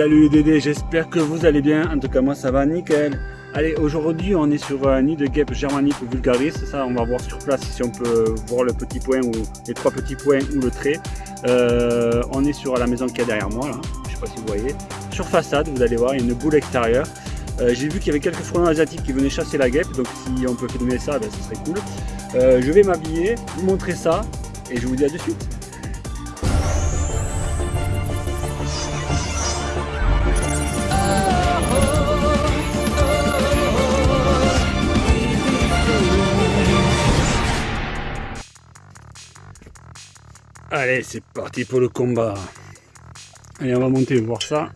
Salut Dédé, j'espère que vous allez bien. En tout cas, moi ça va nickel. Allez, aujourd'hui on est sur un nid de guêpe germanique vulgaris. Ça, on va voir sur place si on peut voir le petit point ou les trois petits points ou le trait. Euh, on est sur la maison qui est derrière moi, là. je sais pas si vous voyez. Sur façade, vous allez voir, il y a une boule extérieure. Euh, j'ai vu qu'il y avait quelques frelons asiatiques qui venaient chasser la guêpe, donc si on peut filmer ça, ben, ce serait cool. Euh, je vais m'habiller, vous montrer ça, et je vous dis à de suite. Allez, c'est parti pour le combat. Allez, on va monter voir ça.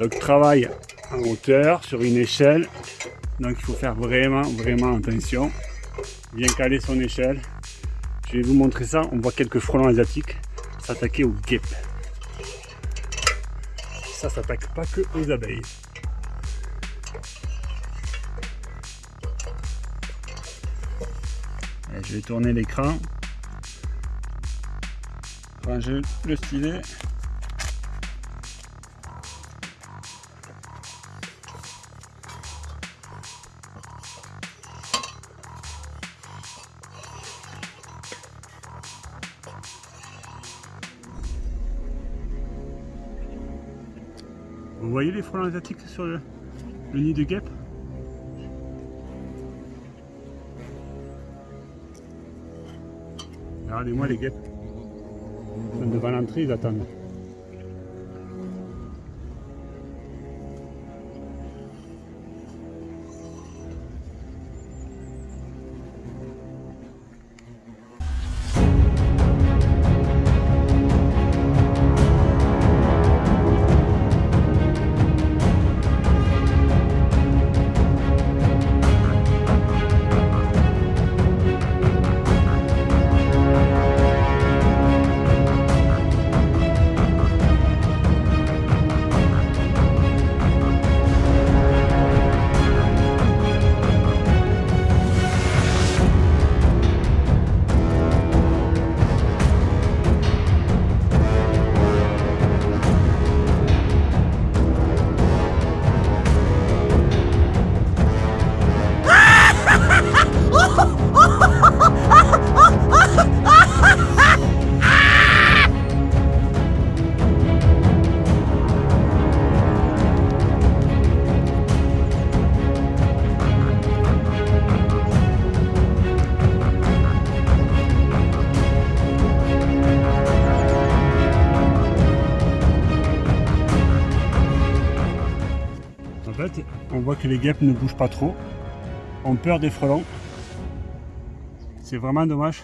Donc, travail en hauteur, sur une échelle. Donc, il faut faire vraiment, vraiment attention. Bien caler son échelle. Je vais vous montrer ça. On voit quelques frelons asiatiques s'attaquer aux guêpes. Ça s'attaque pas que aux abeilles. je vais tourner l'écran ranger le stylet. Vous voyez les frelons asiatiques sur le, nid de guêpe Regardez-moi les guêpes devant l'entrée, ils attendent. On voit que les guêpes ne bougent pas trop, ont peur des frelons. C'est vraiment dommage.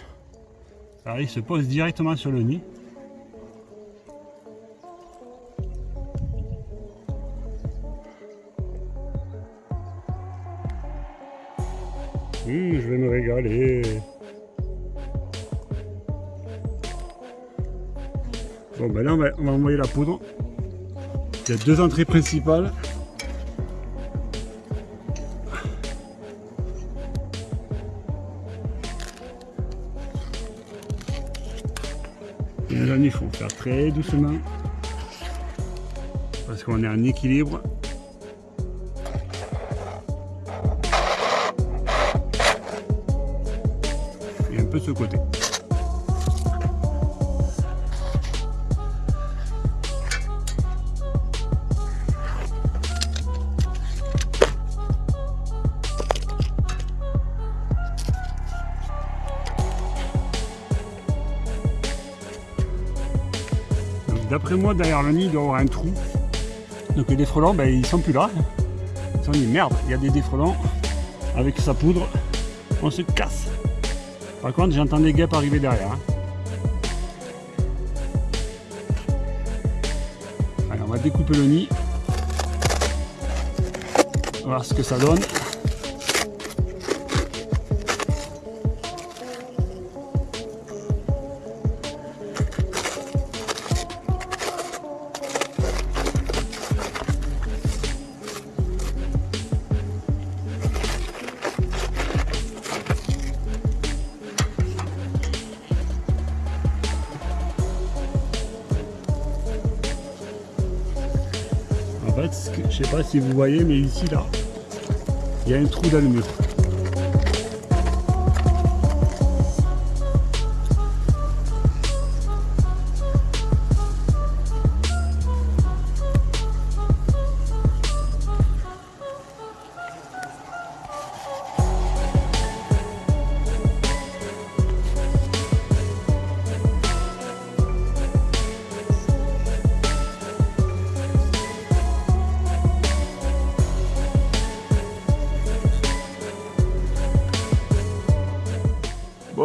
Alors, ils se posent directement sur le nid. Hum, je vais me régaler. Bon ben là on va, on va envoyer la poudre. Il y a deux entrées principales. Il faut faire très doucement parce qu'on est en équilibre. Et un peu de ce côté. D'après moi, derrière le nid, il doit y avoir un trou. Donc les frelons, ben, ils sont plus là. Ils sont dit merde, il y a des défrelons. Avec sa poudre, on se casse. Par contre, j'entends des guêpes arriver derrière. Hein. Allez, on va découper le nid. On va voir ce que ça donne. Je sais pas si vous voyez, mais ici, là, il y a un trou dans le mur.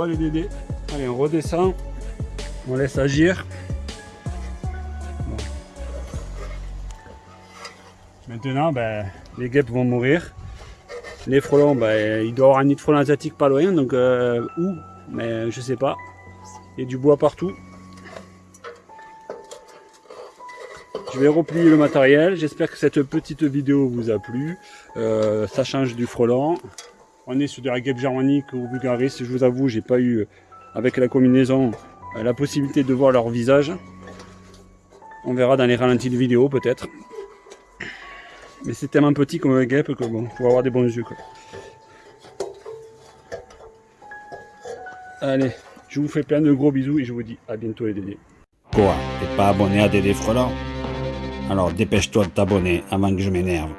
Bon dédés, allez on redescend, on laisse agir. Maintenant ben, les guêpes vont mourir. Les frelons, ben, il doit y avoir un nid de frelons asiatique pas loin, donc euh, où? Mais je sais pas. Il y a du bois partout. Je vais replier le matériel. J'espère que cette petite vidéo vous a plu. Euh, ça change du frelon. On est sur de la guêpe germanique ou vulgaris. Je vous avoue, j'ai pas eu, avec la combinaison, euh, la possibilité de voir leur visage. On verra dans les ralentis de vidéo peut-être. Mais c'est tellement petit comme un guêpe que bon, faut avoir des bons yeux. Quoi. Allez, je vous fais plein de gros bisous et je vous dis à bientôt les Dédés. Quoi T'es pas abonné à Dédé Frelon? Alors dépêche-toi de t'abonner avant que je m'énerve.